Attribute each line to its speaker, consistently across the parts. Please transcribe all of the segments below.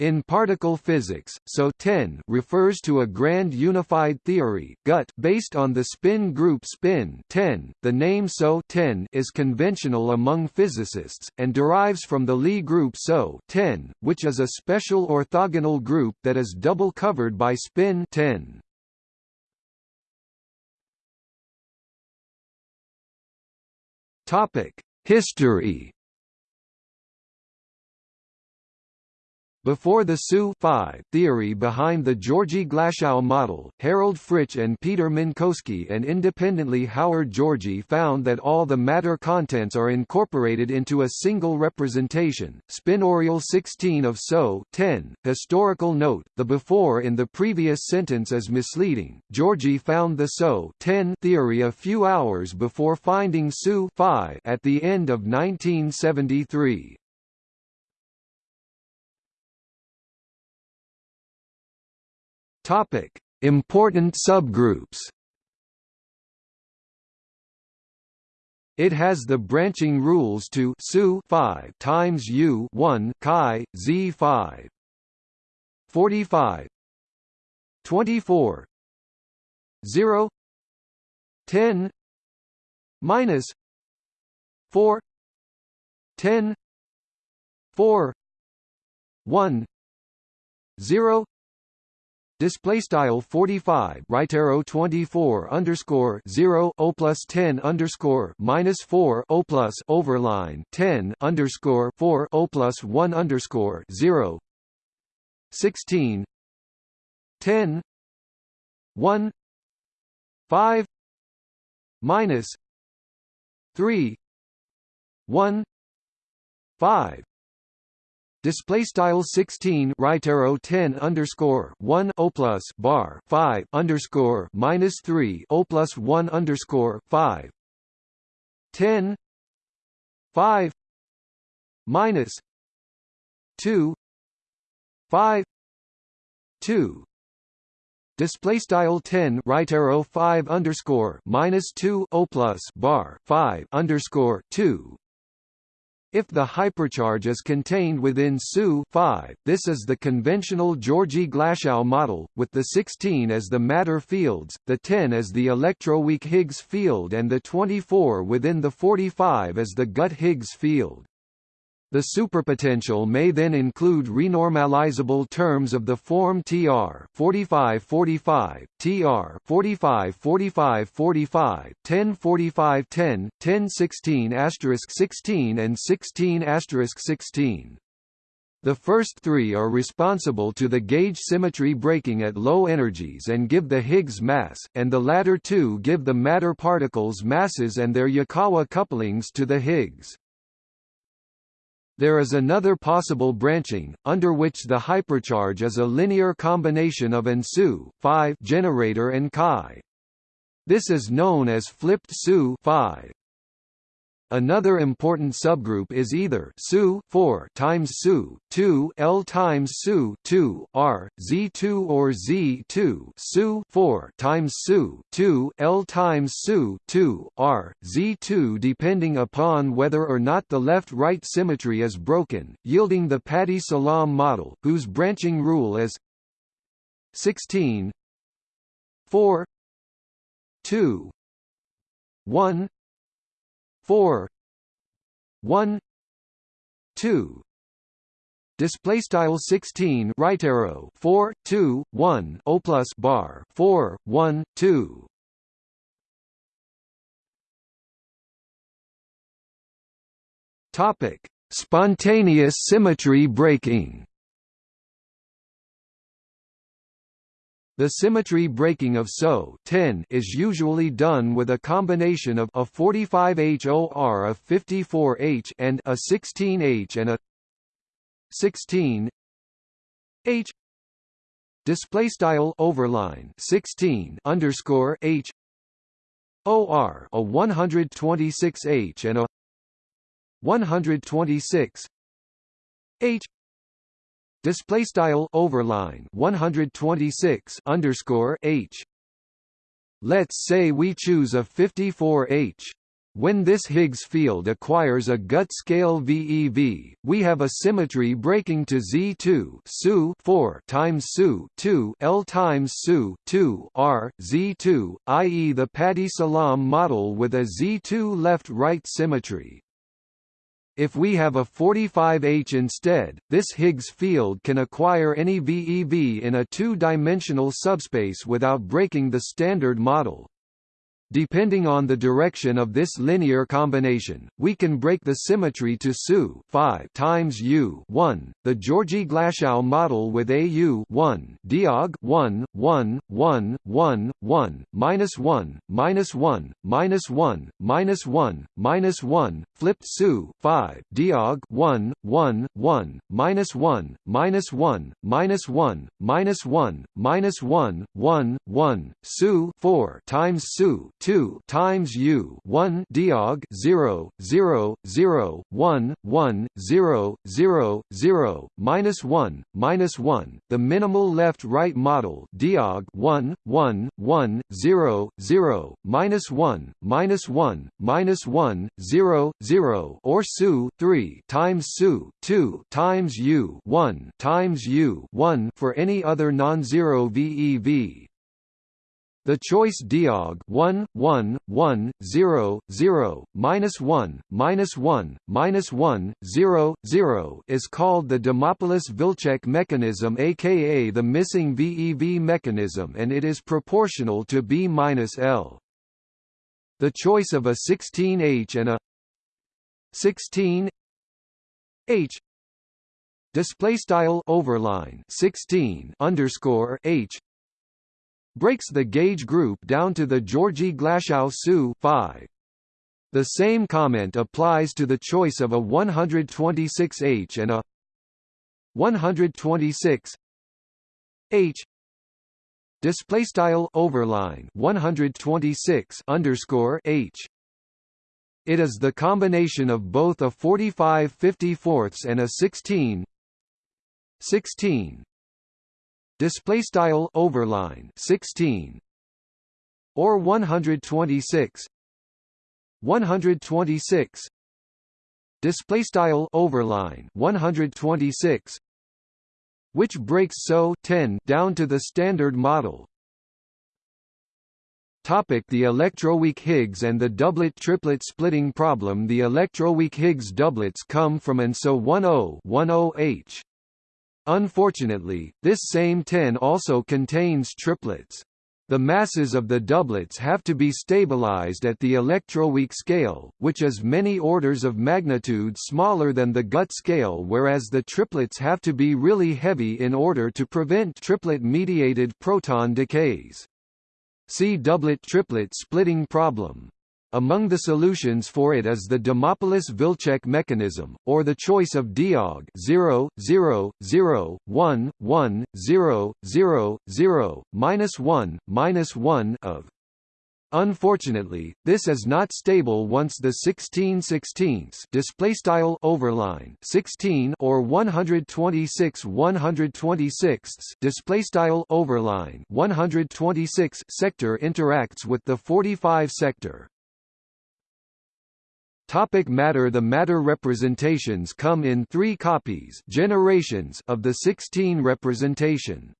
Speaker 1: In particle physics, SO 10 refers to a grand unified theory GUT based on the spin group spin 10. The name SO 10 is conventional among physicists, and derives from the Lie group SO 10, which is a special orthogonal group that is double covered by spin 10. History Before the SU theory behind the Georgi-Glashow model, Harald Fritzsch and Peter Minkowski and independently Howard Georgi found that all the matter contents are incorporated into a single representation. spinorial 16 of SO 10. Historical note, the before in the previous sentence is misleading. Georgi found the SO 10 theory a few hours before finding SU at the end of 1973. Topic: Important subgroups. It has the branching rules to SU 5 times U 1 chi Z 5 45 24 0 10 minus. 4 10 4 1 0 display style 45 right arrow 24 underscore 0 o plus 10 underscore minus 4 o plus overline 10 underscore 4 o plus 1 underscore 0 16 10 1 5 minus 3 1 5 Display style 16 right arrow 10 underscore 1 o plus bar 5 underscore minus 3 o plus 1 underscore 5 10 5 minus. 2 5 2 display style 10 right arrow 5 underscore minus 2 o plus bar 5 underscore 2 if the hypercharge is contained within SU 5, this is the conventional Georgi-Glashow model, with the 16 as the matter fields, the 10 as the electroweak Higgs field and the 24 within the 45 as the GUT Higgs field. The superpotential may then include renormalizable terms of the form TR 45 45, TR 45 45 45, 10 45 10, 10 16 asterisk 16 and 16 asterisk 16. The first three are responsible to the gauge symmetry breaking at low energies and give the Higgs mass, and the latter two give the matter particles masses and their Yukawa couplings to the Higgs. There is another possible branching, under which the hypercharge is a linear combination of an SU 5 generator and chi. This is known as flipped SU 5. Another important subgroup is either SU 4 times SU 2 L times SU 2 R Z2 or Z2 SU 4 times SU 2 L times SU 2 R Z2 depending upon whether or not the left-right symmetry is broken, yielding the Pati-Salam model, whose branching rule is 16 4 2 1 four one two. Display style 16 right arrow 4 2 1 o plus bar 4 1 2 topic. Spontaneous symmetry breaking The symmetry breaking of SO 10 is usually done with a combination of a 45H OR of 54H and a 16H and a 16 H. Display style overline 16 underscore H. OR a 126H and a 126 H display style overline 126 underscore h let's say we choose a 54h when this Higgs field acquires a gut scale VeV, we have a symmetry breaking to Z2 SU 4 times SU 2 L times SU 2 R Z2, i.e. the Pati-Salam model with a Z2 left-right symmetry. If we have a 45H instead, this Higgs field can acquire any VeV in a two-dimensional subspace without breaking the standard model. Depending on the direction of this linear combination, we can break the symmetry to SU 5 times U 1, the Georgi-Glashow model with AU 1 Diag 1 1 1 1 1 minus 1 minus 1 minus 1 minus 1 minus 1 flipped SU 5 Diag 1 1 1 minus 1 minus 1 minus 1 minus 1 minus 1 1 1 SU 4 times SU 2 times u 1 diag 0 0 0 1 1 0 0 0 minus 1 minus 1 the minimal left right model diag 1 1 1 0 0 minus 1 minus 1 minus 1 0 0 or SU 3 times SU 2 times u 1 times u 1 for any other non-zero VEV the choice diag 1 1 1 0 0 minus 1 minus 1 minus 1 0 0 is called the Dimopoulos-Wilczek mechanism aka the missing VEV mechanism and it is proportional to B minus L. The choice of a 16H and a 16 H display style overline 16 underscore H breaks the gauge group down to the Georgi-Glashow SU 5. The same comment applies to the choice of a 126H and a 126 H. Display style overline 126 underscore H. It is the combination of both a 45 54ths and a 16 16 display style overline 16 or 126 126 display style overline 126 which breaks SO 10 down to the standard model. Topic the electroweak Higgs and the doublet-triplet splitting problem. The electroweak Higgs doublets come from and SO 10 10H Unfortunately, this same 10 also contains triplets. The masses of the doublets have to be stabilized at the electroweak scale, which is many orders of magnitude smaller than the gut scale whereas the triplets have to be really heavy in order to prevent triplet-mediated proton decays. See doublet-triplet splitting problem. Among the solutions for it is the Dimopoulos-Wilczek mechanism, or the choice of diag 0, 0, 0, 1, 1, 0, 0, 0, minus 1, minus 1 of. Unfortunately, this is not stable once the 16 16 display style overline 16 or 126 126 display style overline 126 sector interacts with the 45 sector. Topic matter The matter representations come in three copies generations of the 16 representation.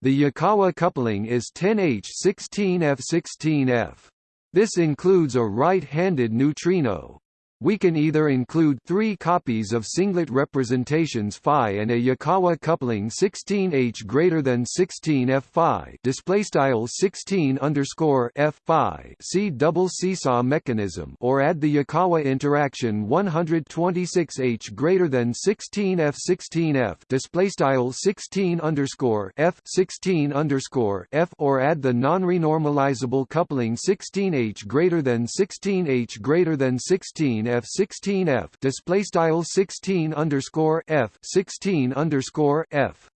Speaker 1: The Yukawa coupling is 10H16F16F. This includes a right-handed neutrino. We can either include three copies of singlet representations phi and a Yukawa coupling 16H greater than 16 F phi display style 16 underscore F phi see double seesaw mechanism or add the Yukawa interaction 126H greater than 16 F 16 F display style 16 underscore F 16 underscore F or add the non-renormalizable coupling 16H greater than 16H greater than 16 F 16 F display style 16 underscore F 16 underscore F.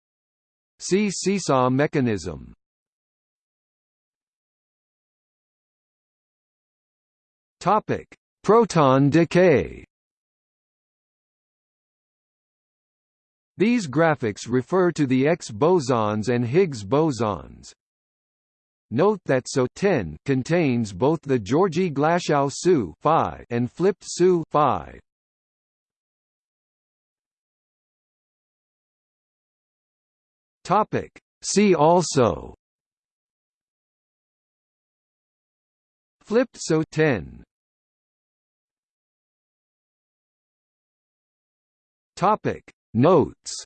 Speaker 1: See seesaw mechanism. Topic proton decay. These graphics refer to the X bosons and Higgs bosons. Note that SO 10 contains both the Georgi Glashow SU and flipped SU 5. Topic. See also Flipped SO 10 Topic Notes